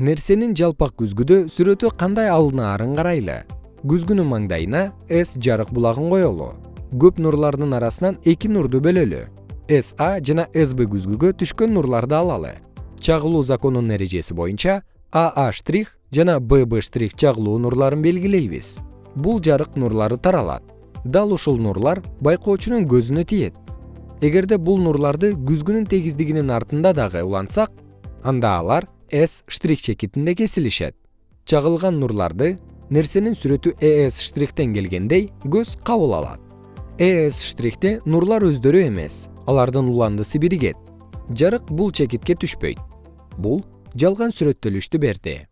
нерсенин жалпак күзгүдө сүрөтү кандай алынаарын карайлы? Күзгүнүн маңдайына с жарык булагын коелу. Көп нурлардын арасынан эки нурду бөлөлү. Са жана сб күзгүгө түшкөн нурларды алалы. Чагылуу законунун эрежеси боюнча штрих жана штрих чагылуу нурларын белгилейбиз. Бул жарык нурлары таралат. Дал ушул нурлар байкоочунун көзүнө тиет. Эгерде бул нурларды күзгүнүн тегиздигинин артында дагы улантсак анда алар с штрих чекитинде кесилишет. Чагылган нурларды нерсенин сүрөтү эс штрихтен келгендей көз кабыл алат. Эс штрихте нурлар өздөрү эмес алардын уландысы биригет. Жарык бул чекитке түшпөйт. Бул жалган сүрөттөлүштү берди